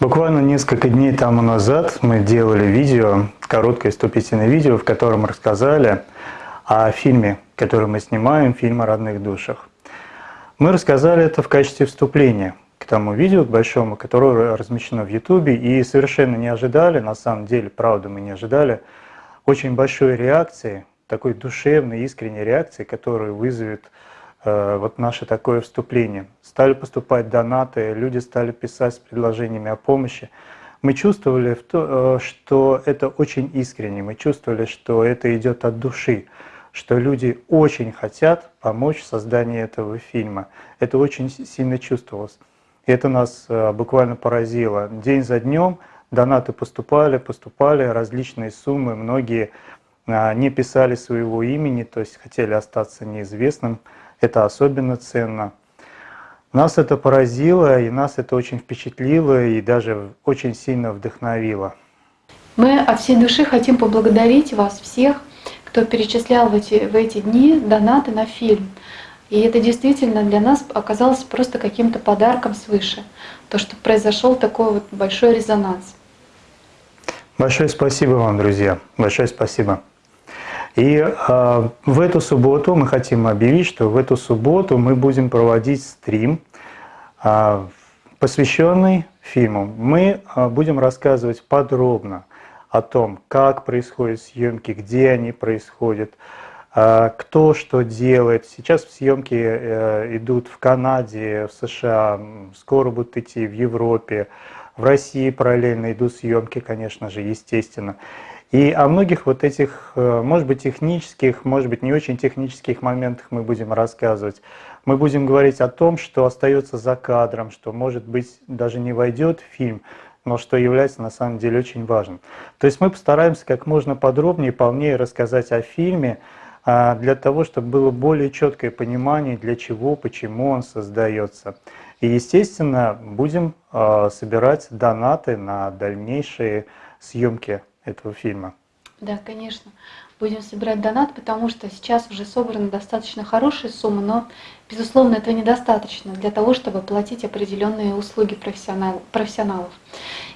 Буквально несколько дней тому назад мы делали видео, короткое вступительное видео, в котором рассказали о фильме, который мы снимаем, фильм о родных душах. Мы рассказали это в качестве вступления к тому видео, к большому, которое размещено в Ютубе, и совершенно не ожидали, на самом деле, правда, мы не ожидали, очень большой реакции, такой душевной, искренней реакции, которая вызовет вот наше такое вступление. Стали поступать донаты, люди стали писать с предложениями о помощи. Мы чувствовали, э, что это очень искренне, мы чувствовали, что это идет от души, что люди очень хотят помочь в создании этого фильма. Это очень сильно чувствовалось. И это нас э, буквально поразило. День за днем донаты поступали, поступали, различные суммы, многие а, не писали своего имени, то есть хотели остаться неизвестным. Это особенно ценно. Нас это поразило, и нас это очень впечатлило, и даже очень сильно вдохновило. Мы от всей души хотим поблагодарить вас всех, кто перечислял в эти, в эти дни донаты на фильм. И это действительно для нас оказалось просто каким-то подарком свыше. То, что произошел такой вот большой резонанс. Большое спасибо вам, друзья. Большое спасибо. И э, в эту субботу мы хотим объявить, что в эту субботу мы будем проводить стрим, э, посвященный фильму. Мы э, будем рассказывать подробно о том, как происходят съемки, где они происходят, кто что делает. Сейчас съемки идут в Канаде, в США, скоро будут идти в Европе, в России параллельно идут съемки, конечно же, естественно. И о многих вот этих, э, может быть, технических, может быть, не очень технических моментах мы будем рассказывать. Мы будем говорить о том, что остается за кадром, что, может быть, даже не войдет в фильм, но что является на самом деле очень важным. То есть мы постараемся как можно подробнее, полнее рассказать о фильме, а, для того, чтобы было более четкое понимание, для чего, почему он создается. И, естественно, будем а, собирать донаты на дальнейшие съемки этого фильма. Да, конечно. Будем собирать донат, потому что сейчас уже собраны достаточно хорошие суммы, но, безусловно, этого недостаточно для того, чтобы платить определенные услуги профессионалов.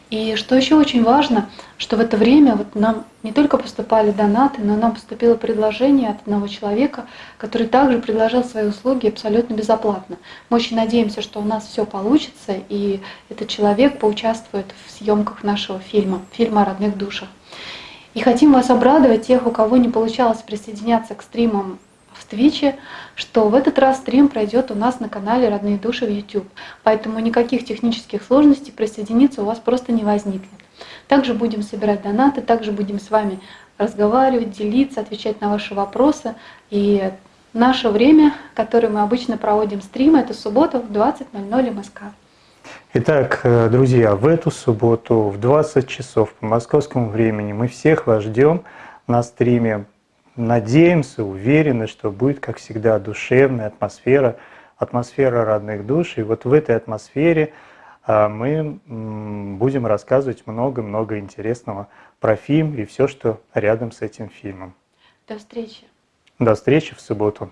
И что еще очень важно, что в это время вот нам не только поступали донаты, но нам поступило предложение от одного человека, который также предложил свои услуги абсолютно безоплатно. Мы очень надеемся, что у нас все получится, и этот человек поучаствует в съемках нашего фильма, фильма о родных душах. И хотим вас обрадовать, тех, у кого не получалось присоединяться к стримам в Твиче, что в этот раз стрим пройдет у нас на канале «Родные души» в YouTube. Поэтому никаких технических сложностей присоединиться у вас просто не возникнет. Также будем собирать донаты, также будем с вами разговаривать, делиться, отвечать на ваши вопросы. И наше время, которое мы обычно проводим стримы, это суббота в 20.00 МСК. Итак, э, друзья, в эту субботу в 20 часов по московскому времени мы всех вас ждем на стриме надеемся, уверены, что будет, как всегда, душевная атмосфера, атмосфера родных душ. И вот в этой атмосфере а, мы будем рассказывать много-много интересного про фильм и все, что рядом с этим фильмом. До встречи. До встречи в субботу.